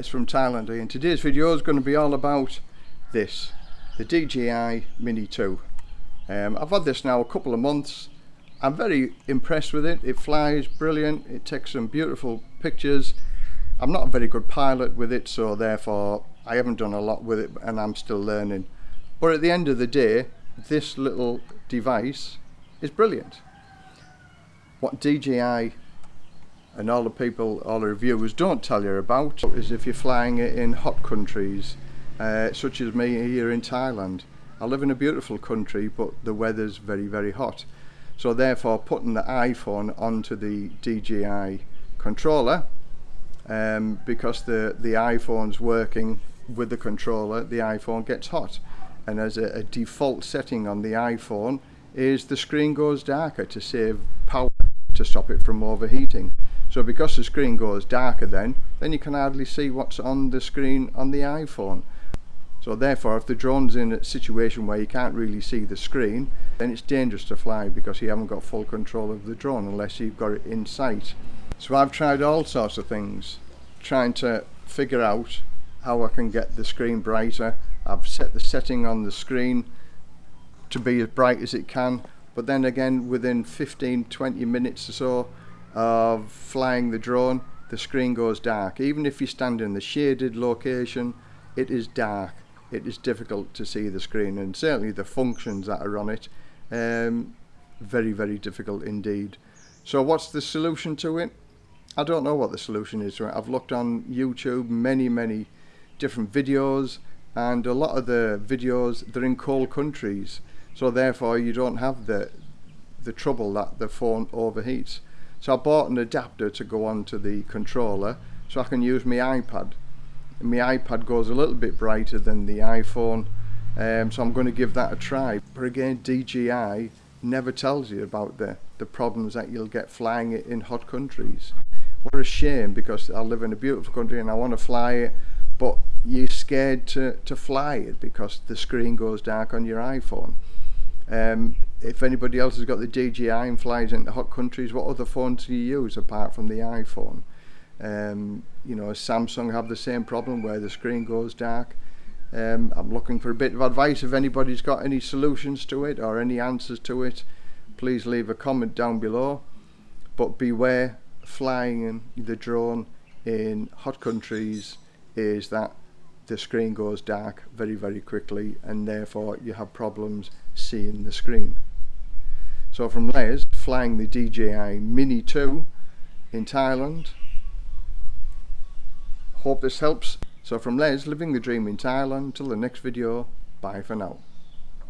Les from Thailand and today's video is going to be all about this the DJI Mini 2 um, I've had this now a couple of months. I'm very impressed with it. It flies brilliant. It takes some beautiful pictures. I'm not a very good pilot with it so therefore I haven't done a lot with it and I'm still learning. But at the end of the day this little device is brilliant. What DJI and all the people, all the reviewers don't tell you about is if you're flying in hot countries, uh, such as me here in Thailand. I live in a beautiful country, but the weather's very, very hot. So therefore, putting the iPhone onto the DJI controller, um, because the, the iPhone's working with the controller, the iPhone gets hot. And as a, a default setting on the iPhone is the screen goes darker to save power to stop it from overheating. So because the screen goes darker then, then you can hardly see what's on the screen on the iPhone. So therefore if the drone's in a situation where you can't really see the screen, then it's dangerous to fly because you haven't got full control of the drone unless you've got it in sight. So I've tried all sorts of things, trying to figure out how I can get the screen brighter. I've set the setting on the screen to be as bright as it can, but then again within 15-20 minutes or so of flying the drone the screen goes dark. Even if you stand in the shaded location it is dark. It is difficult to see the screen and certainly the functions that are on it um, very very difficult indeed. So what's the solution to it? I don't know what the solution is I've looked on YouTube many many different videos and a lot of the videos they're in cold countries. So therefore you don't have the the trouble that the phone overheats so I bought an adapter to go onto the controller so I can use my iPad. My iPad goes a little bit brighter than the iPhone um, so I'm going to give that a try. But again DJI never tells you about the, the problems that you'll get flying it in hot countries. What a shame because I live in a beautiful country and I want to fly it but you're scared to, to fly it because the screen goes dark on your iPhone. Um, if anybody else has got the DJI and flies into hot countries, what other phones do you use apart from the iPhone? Um, you know, Samsung have the same problem where the screen goes dark. Um, I'm looking for a bit of advice if anybody's got any solutions to it or any answers to it. Please leave a comment down below. But beware, flying the drone in hot countries is that the screen goes dark very very quickly and therefore you have problems seeing the screen. So from Les, flying the DJI Mini 2 in Thailand. Hope this helps. So from Les, living the dream in Thailand, till the next video, bye for now.